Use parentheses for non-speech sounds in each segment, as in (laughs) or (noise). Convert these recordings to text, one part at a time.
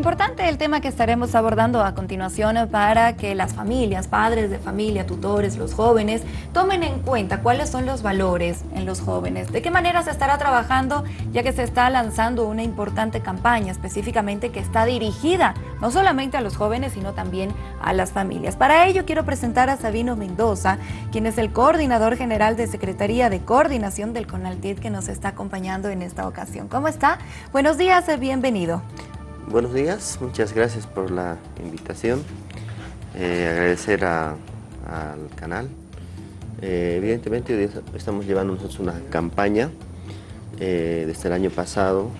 Importante el tema que estaremos abordando a continuación para que las familias, padres de familia, tutores, los jóvenes, tomen en cuenta cuáles son los valores en los jóvenes, de qué manera se estará trabajando, ya que se está lanzando una importante campaña específicamente que está dirigida no solamente a los jóvenes, sino también a las familias. Para ello quiero presentar a Sabino Mendoza, quien es el coordinador general de Secretaría de Coordinación del CONALTID que nos está acompañando en esta ocasión. ¿Cómo está? Buenos días, bienvenido. Buenos días, muchas gracias por la invitación. Eh, agradecer al canal. Eh, evidentemente estamos llevando nosotros una campaña eh, desde el año pasado,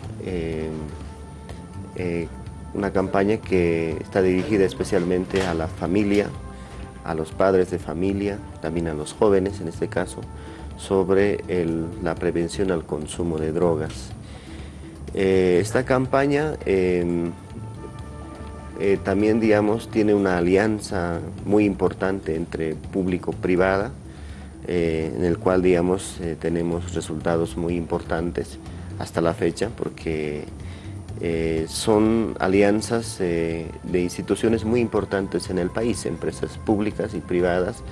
una campaña que está dirigida especialmente a la familia, a los padres de familia, también a los jóvenes en este caso, sobre la prevención al consumo de drogas. Eh, esta campaña em, eh, también, digamos, tiene una alianza muy importante entre público-privada, eh, en el cual, digamos, tenemos resultados muy importantes hasta la fecha, porque son alianzas de instituciones muy importantes en el país, empresas públicas y privadas,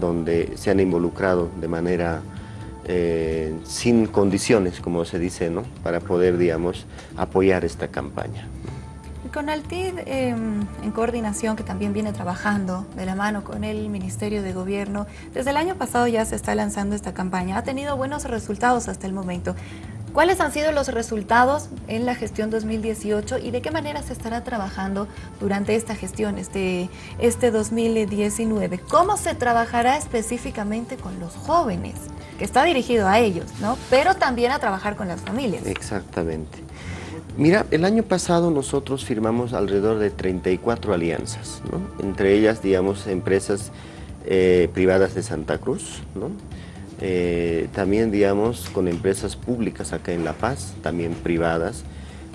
donde se han involucrado de manera eh, sin condiciones, como se dice, ¿no? para poder, digamos, apoyar esta campaña. Con Altid, em, en coordinación, que también viene trabajando de la mano con el Ministerio de Gobierno, desde el año pasado ya se está lanzando esta campaña. Ha tenido buenos resultados hasta el momento. ¿Cuáles han sido los resultados en la gestión 2018 y de qué manera se estará trabajando durante esta gestión, este, este 2019? ¿Cómo se trabajará específicamente con los jóvenes? Que está dirigido a ellos, ¿no? Pero también a trabajar con las familias. Exactamente. Mira, el año pasado nosotros firmamos alrededor de 34 alianzas, ¿no? Entre ellas, digamos, empresas eh, privadas de Santa Cruz, ¿no? Eh, también, digamos, con empresas públicas acá en La Paz, también privadas,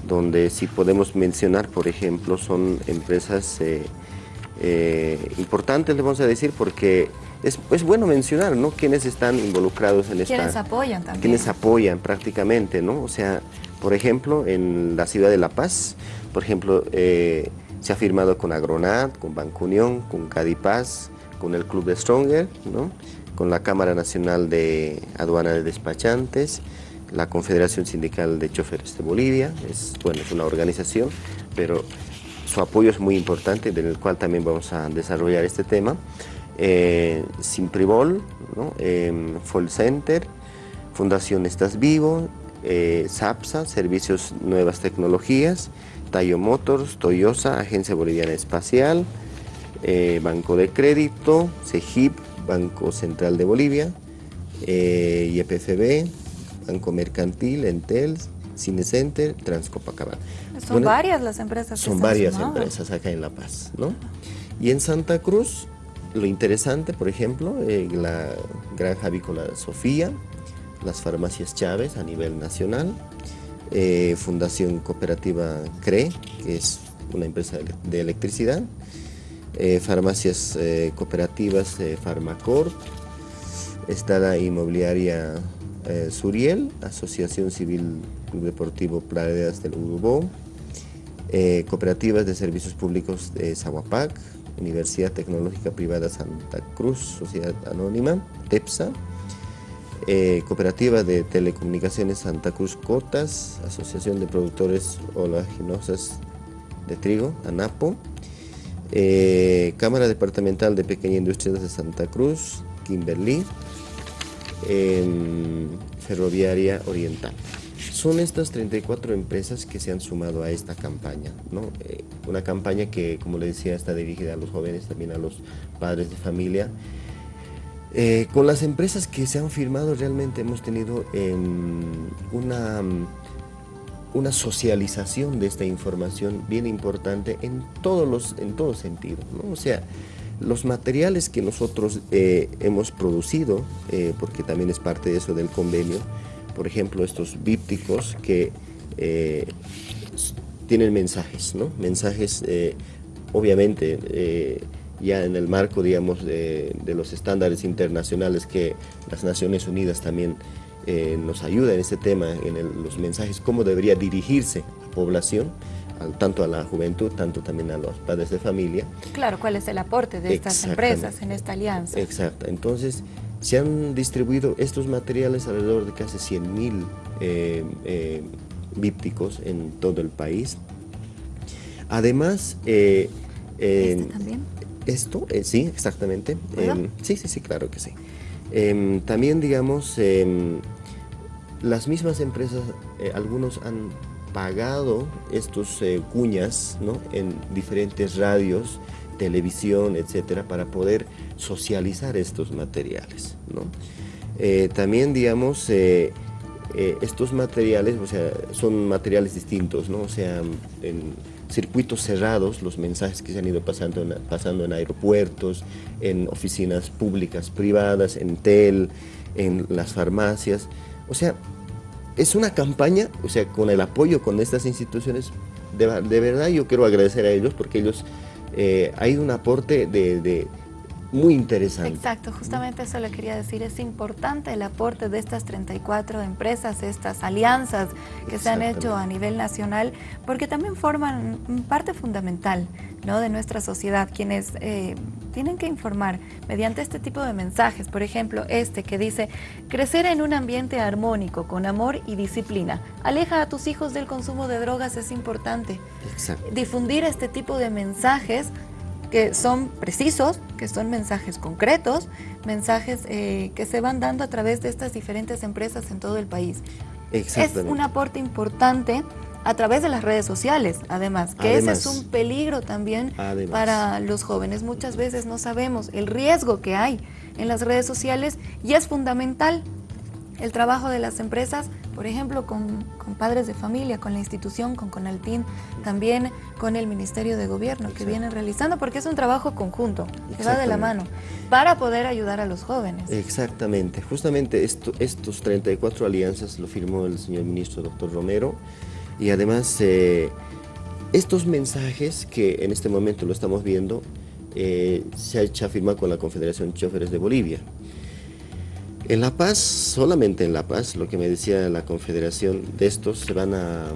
donde si podemos mencionar, por ejemplo, son empresas eh, importantes, le vamos a decir, porque es, bueno mencionar, ¿no? Quienes están involucrados en esta... Quienes apoyan también. Quienes apoyan prácticamente, ¿no? O sea, por ejemplo, en la ciudad de La Paz, por ejemplo, eh, se ha firmado con Agronat, con Banco Unión, con Cadipaz, con el Club de Stronger, ¿no? Con la Cámara Nacional de Aduana de Despachantes, la Confederación Sindical de Choferes de Bolivia, es, bueno, es una organización, pero su apoyo es muy importante, del cual también vamos a desarrollar este tema eh, Simpribol, ¿no? eh, Center, Fundación Estás Vivo, eh, SAPSA, Servicios Nuevas Tecnologías, Tayo Motors, Toyosa, Agencia Boliviana Espacial, eh, Banco de Crédito, CEGIP, Banco Central de Bolivia, eh, YPFB, Banco Mercantil, Entel, Cinecenter, Transcopacabana. Son varias las empresas. Son varias empresas acá en La Paz, ¿no? Y en Santa Cruz lo interesante, por ejemplo, eh, la granja avícola Sofía, las farmacias Chávez a nivel nacional, eh, Fundación Cooperativa CRE, que es una empresa de electricidad, eh, farmacias cooperativas Farmacor, está inmobiliaria Suriel, Asociación Civil Club Deportivo Praderas del Urubó, cooperativas de servicios públicos de Zahuapac, Universidad Tecnológica Privada Santa Cruz, Sociedad Anónima, TEPSA, eh, Cooperativa de Telecomunicaciones Santa Cruz Cotas, Asociación de Productores Olaginosas de Trigo, ANAPO, eh, Cámara Departamental de Pequeña Industria de Santa Cruz, Kimberly, em, Ferroviaria Oriental. Son estas 34 empresas que se han sumado a esta campaña, ¿no? Eh, una campaña que, como le decía, está dirigida a los jóvenes, también a los padres de familia. Eh, con las empresas que se han firmado realmente hemos tenido em, una, una socialización de esta información bien importante en todos los en todo sentido, ¿no? O sea, los materiales que nosotros eh, hemos producido, porque también es parte de eso del convenio, por ejemplo, estos bípticos que eh, tienen mensajes, ¿no? Mensajes, eh, obviamente, eh, ya en el marco, digamos, de, los estándares internacionales que las Naciones Unidas también nos ayuda en este tema, en los mensajes, cómo debería dirigirse a población, tanto a la juventud, tanto también a los padres de familia. Claro, ¿cuál es el aporte de estas empresas en esta alianza? Exacto, entonces se han distribuido estos materiales alrededor de casi 100 mil eh, eh, vípticos en todo el país. Además, eh, ¿Este también? Esto, sí, exactamente. Em, sí, sí, sí, claro que sí. Em, también, digamos, em, las mismas empresas, algunos han pagado estos cuñas ¿no? en diferentes radios, televisión, etcétera, para poder socializar estos materiales. ¿no? Eh, también, digamos, eh, eh, estos materiales, o sea, son materiales distintos, ¿no? O sea, en circuitos cerrados, los mensajes que se han ido pasando en, pasando en aeropuertos, en oficinas públicas, privadas, en TEL, en las farmacias. O sea, es una campaña, o sea, con el apoyo con estas instituciones, de, verdad yo quiero agradecer a ellos porque ellos, eh, hay un aporte de muy interesante. Exacto, justamente eso le quería decir, es importante el aporte de estas 34 empresas, estas alianzas que se han hecho a nivel nacional, porque también forman parte fundamental ¿no? de nuestra sociedad, quienes eh, tienen que informar mediante este tipo de mensajes, por ejemplo, este que dice, crecer en un ambiente armónico, con amor y disciplina, aleja a tus hijos del consumo de drogas, es importante. Difundir este tipo de mensajes que son precisos, que son mensajes concretos, mensajes eh, que se van dando a través de estas diferentes empresas en todo el país. Es un aporte importante a través de las redes sociales, además, que ese es un peligro también para los jóvenes. Muchas veces no sabemos el riesgo que hay en las redes sociales y es fundamental el trabajo de las empresas, por ejemplo, con, padres de familia, con la institución, con Conaltín, también con el Ministerio de Gobierno que vienen realizando, porque es un trabajo conjunto, que va de la mano, para poder ayudar a los jóvenes. Exactamente, justamente esto, estos 34 alianzas lo firmó el señor ministro doctor Romero, y además eh, estos mensajes que en este momento lo estamos viendo, eh, se ha hecho firmar con la Confederación de Choferes de Bolivia. En La Paz, solamente en La Paz, lo que me decía la Confederación, de estos se van a,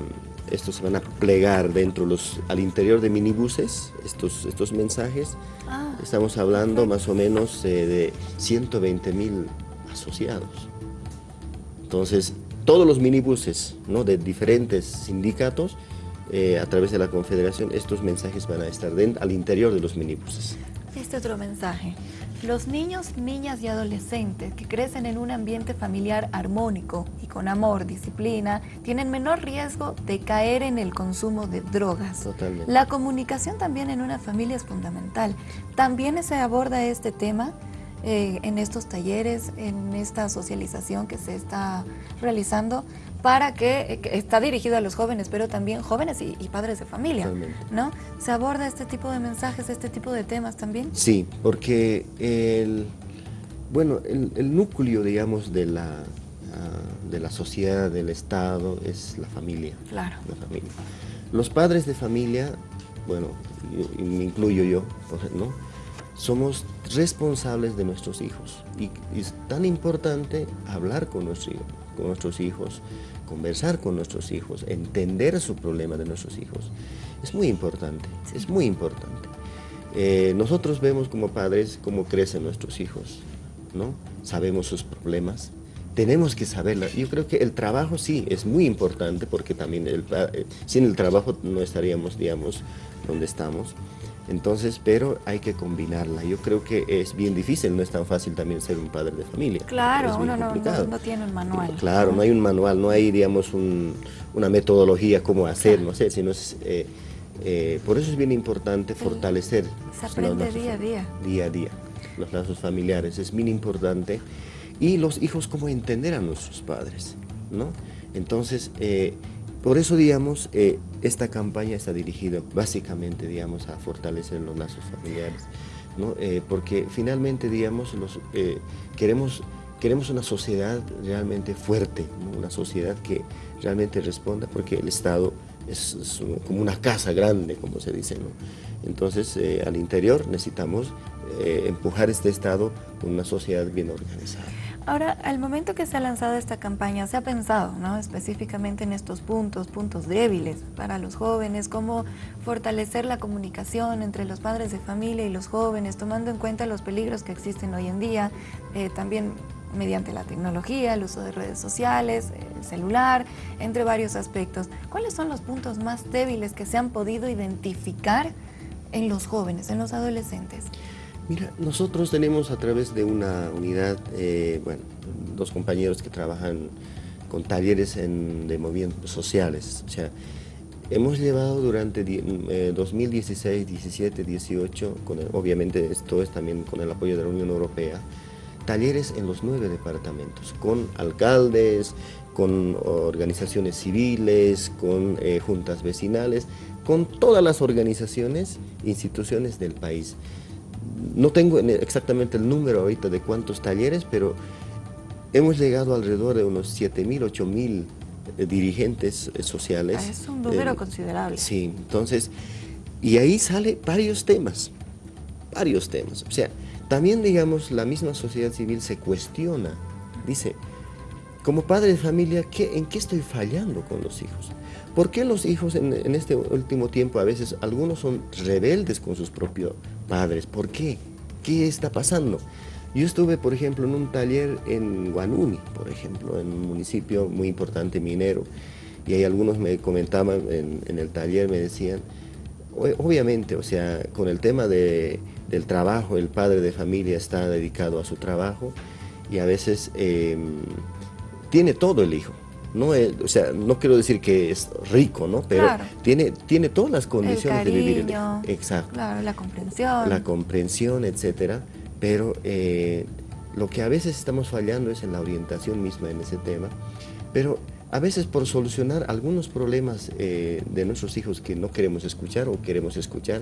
estos se van a plegar dentro los, al interior de minibuses, estos, estos mensajes. Ah, Estamos hablando más o menos eh, de 120 mil asociados. Entonces, todos los minibuses ¿no? de diferentes sindicatos, eh, a través de la Confederación, estos mensajes van a estar dentro, al interior de los minibuses. Este otro mensaje. Los niños, niñas y adolescentes que crecen en un ambiente familiar armónico y con amor, disciplina, tienen menor riesgo de caer en el consumo de drogas. Totalmente. La comunicación también en una familia es fundamental. También se aborda este tema eh, en estos talleres, en esta socialización que se está realizando para que, está dirigido a los jóvenes, pero también jóvenes y, padres de familia, ¿no? ¿Se aborda este tipo de mensajes, este tipo de temas también? Sí, porque el, bueno, el, núcleo, digamos, de la, ah, de la sociedad, del Estado, es la familia. Claro. La familia. Los padres de familia, bueno, me incluyo yo, ¿no? somos responsables de nuestros hijos y, es tan importante hablar con, con nuestros hijos, conversar con nuestros hijos, entender su problema de nuestros hijos. Es muy importante, es muy importante. Eh, nosotros vemos como padres cómo crecen nuestros hijos, ¿no? Sabemos sus problemas, tenemos que saberlo. Yo creo que el trabajo sí es muy importante porque también el, eh, sin el trabajo no estaríamos, digamos, donde estamos. Entonces, pero hay que combinarla. Yo creo que es bien difícil, no es tan fácil también ser un padre de familia. Claro, uno no, tiene un manual. Claro, no hay un manual, no hay, digamos, una metodología cómo hacer, no sé, sino es, eh, eh, por eso es bien importante fortalecer. Se aprende día a día. Día a día, los lazos familiares, es bien importante. Y los hijos, cómo entender a nuestros padres, ¿no? Entonces, eh, por eso, digamos, eh, esta campaña está dirigida básicamente, digamos, a fortalecer los lazos familiares, ¿no? Eh, porque finalmente, digamos, los, eh, queremos, queremos una sociedad realmente fuerte, una sociedad que realmente responda, porque el Estado es, como una casa grande, como se dice, ¿no? Entonces, al interior necesitamos empujar este Estado con una sociedad bien organizada. Ahora, al momento que se ha lanzado esta campaña, se ha pensado ¿no? específicamente en estos puntos, puntos débiles para los jóvenes, cómo fortalecer la comunicación entre los padres de familia y los jóvenes, tomando en cuenta los peligros que existen hoy en día, eh, también mediante la tecnología, el uso de redes sociales, el celular, entre varios aspectos. ¿Cuáles son los puntos más débiles que se han podido identificar en los jóvenes, en los adolescentes? Mira, nosotros tenemos a través de una unidad, eh, bueno, dos compañeros que trabajan con talleres en, de movimientos sociales. O sea, hemos llevado durante 2016, 17, 18, con obviamente esto es también con el apoyo de la Unión Europea, talleres en los nueve departamentos, con alcaldes, con organizaciones civiles, con eh, juntas vecinales, con todas las organizaciones, instituciones del país no tengo exactamente el número ahorita de cuántos talleres, pero hemos llegado alrededor de unos 7.000, 8.000 eh, dirigentes eh, sociales. Ah, es un número eh, considerable. Sí, entonces, y ahí sale varios temas, varios temas. O sea, también, digamos, la misma sociedad civil se cuestiona, dice, como padre de familia, ¿qué, ¿en qué estoy fallando con los hijos? ¿Por qué los hijos en, este último tiempo a veces algunos son rebeldes con sus propios padres? ¿Por qué? ¿Qué está pasando? Yo estuve, por ejemplo, en un taller en Guanuni, por ejemplo, en un municipio muy importante minero, y ahí algunos me comentaban en, el taller, me decían, obviamente, o sea, con el tema del trabajo, el padre de familia está dedicado a su trabajo y a veces em, tiene todo el hijo, no o sea, no quiero decir que es rico, ¿no? Pero tiene, tiene todas las condiciones de vivir. El, exacto. Claro, la comprensión. La comprensión, etcétera. Pero eh, lo que a veces estamos fallando es en la orientación misma en ese tema. Pero a veces por solucionar algunos problemas eh, de nuestros hijos que no queremos escuchar o queremos escuchar,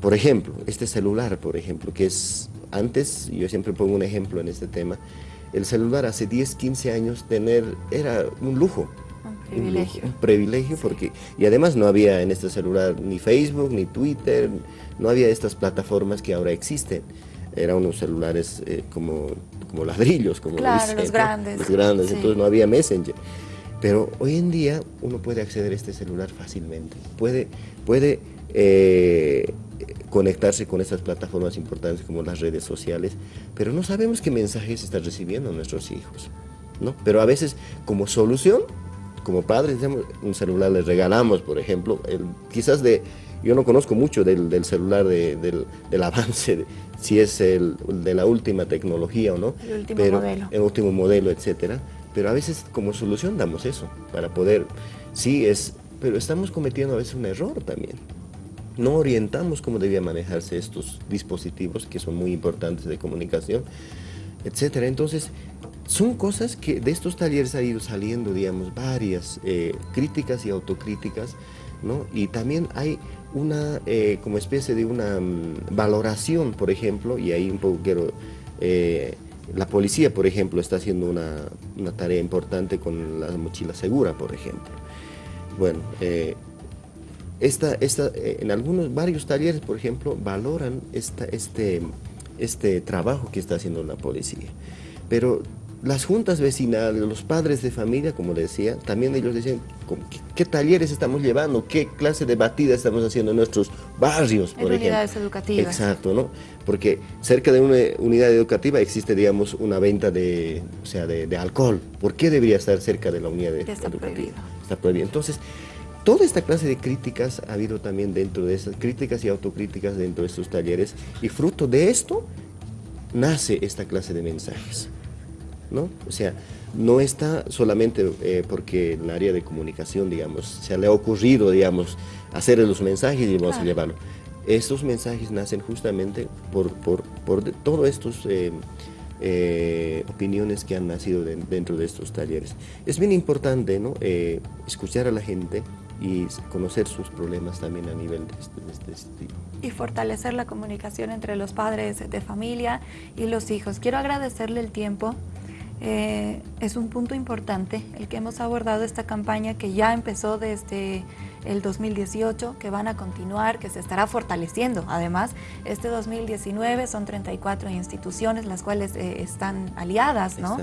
por ejemplo, este celular, por ejemplo, que es antes, yo siempre pongo un ejemplo en este tema, el celular hace 10, 15 años tener era un lujo. Un privilegio. Un, privilegio porque, y además no había en este celular ni Facebook, ni Twitter, no había estas plataformas que ahora existen. Eran unos celulares eh, como, como ladrillos, como claro, los grandes. Los grandes, entonces no había Messenger. Pero hoy en día uno puede acceder a este celular fácilmente. Puede, puede eh, conectarse con estas plataformas importantes como las redes sociales, pero no sabemos qué mensajes están recibiendo nuestros hijos. ¿no? Pero a veces como solución, como padres, un celular les regalamos, por ejemplo, el, quizás de, yo no conozco mucho del, celular del, (laughs) avance, si es el de la última tecnología o no, el último modelo, el último modelo, etcétera. Pero a veces como solución damos eso, para poder, sí es, pero estamos cometiendo a veces un error también no orientamos cómo debían manejarse estos dispositivos que son muy importantes de comunicación, etcétera. Entonces, son cosas que de estos talleres ha ido saliendo, digamos, varias eh, críticas y autocríticas, ¿no? Y también hay una, eh, como especie de una mm, valoración, por ejemplo, y ahí un poco quiero... Eh, la policía, por ejemplo, está haciendo una, una, tarea importante con la mochila segura, por ejemplo. Bueno, esta, esta, eh, en algunos, varios talleres, por ejemplo, valoran esta, este, este trabajo que está haciendo la policía. Pero las juntas vecinales, los padres de familia, como decía, también ellos decían ¿qué, talleres estamos llevando, qué clase de batida estamos haciendo en nuestros barrios, por en unidades educativas. Exacto, ¿no? Porque cerca de una unidad educativa existe, digamos, una venta de, o sea, de, alcohol. ¿Por qué debería estar cerca de la unidad educativa? Está prohibido. Está prohibido. Entonces, Toda esta clase de críticas ha habido también dentro de esas críticas y autocríticas dentro de estos talleres y fruto de esto nace esta clase de mensajes. ¿no? O sea, no está solamente eh, porque en el área de comunicación, digamos, se le ha ocurrido, digamos, hacer los mensajes y vamos a llevarlo. Estos mensajes nacen justamente por, por, por todos estos eh, eh, opiniones que han nacido dentro de estos talleres. Es bien importante ¿no? escuchar a la gente, y conocer sus problemas también a nivel de este, este tipo. Y fortalecer la comunicación entre los padres de familia y los hijos. Quiero agradecerle el tiempo. Eh, es un punto importante el que hemos abordado esta campaña que ya empezó desde el 2018, que van a continuar, que se estará fortaleciendo. Además, este 2019 son 34 instituciones las cuales eh, están aliadas, ¿no?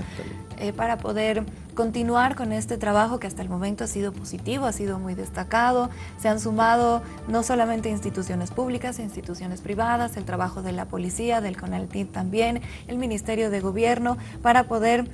Eh, para poder continuar con este trabajo que hasta el momento ha sido positivo, ha sido muy destacado. Se han sumado no solamente instituciones públicas, instituciones privadas, el trabajo de la policía, del CONALTIP también, el Ministerio de Gobierno, para poder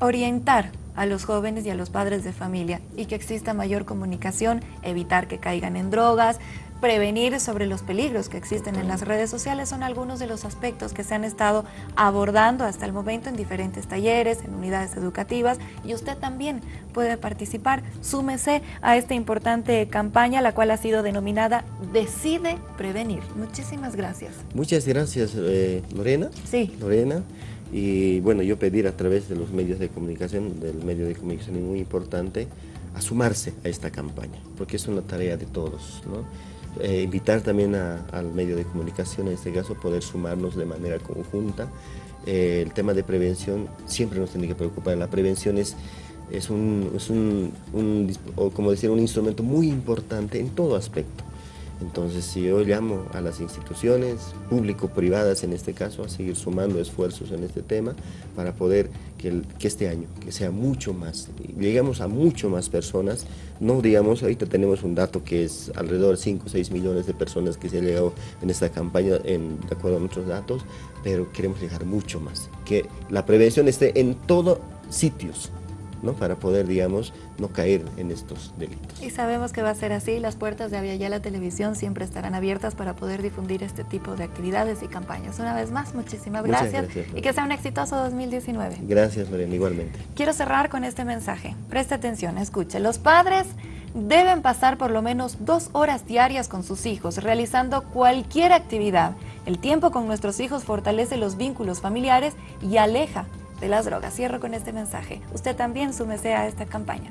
orientar a los jóvenes y a los padres de familia y que exista mayor comunicación, evitar que caigan en drogas, prevenir sobre los peligros que existen en las redes sociales son algunos de los aspectos que se han estado abordando hasta el momento en diferentes talleres, en unidades educativas y usted también puede participar. Súmese a esta importante campaña, la cual ha sido denominada Decide Prevenir. Muchísimas gracias. Muchas gracias, eh, Lorena. Sí. Lorena. Y bueno, yo pedir a través de los medios de comunicación, del medio de comunicación muy importante, a sumarse a esta campaña, porque es una tarea de todos. ¿no? Eh, invitar también al medio de comunicación, en este caso, poder sumarnos de manera conjunta. Eh, el tema de prevención siempre nos tiene que preocupar. La prevención es, es, un, es un, como decir, un instrumento muy importante en todo aspecto. Entonces, si yo llamo a las instituciones público-privadas, en este caso, a seguir sumando esfuerzos en este tema para poder que, este año, que sea mucho más, lleguemos a mucho más personas, no digamos, ahorita tenemos un dato que es alrededor de 5 o 6 millones de personas que se han llegado en esta campaña, en, de acuerdo a nuestros datos, pero queremos llegar mucho más, que la prevención esté en todos sitios, para poder, digamos, no caer en estos delitos. Y sabemos que va a ser así, las puertas de la Televisión siempre estarán abiertas para poder difundir este tipo de actividades y campañas. Una vez más, muchísimas gracias, y que sea un exitoso 2019. Gracias, Mariana, igualmente. Quiero cerrar con este mensaje. Preste atención, escuche. Los padres deben pasar por lo menos dos horas diarias con sus hijos, realizando cualquier actividad. El tiempo con nuestros hijos fortalece los vínculos familiares y aleja de las drogas. Cierro con este mensaje. Usted también súmese a esta campaña.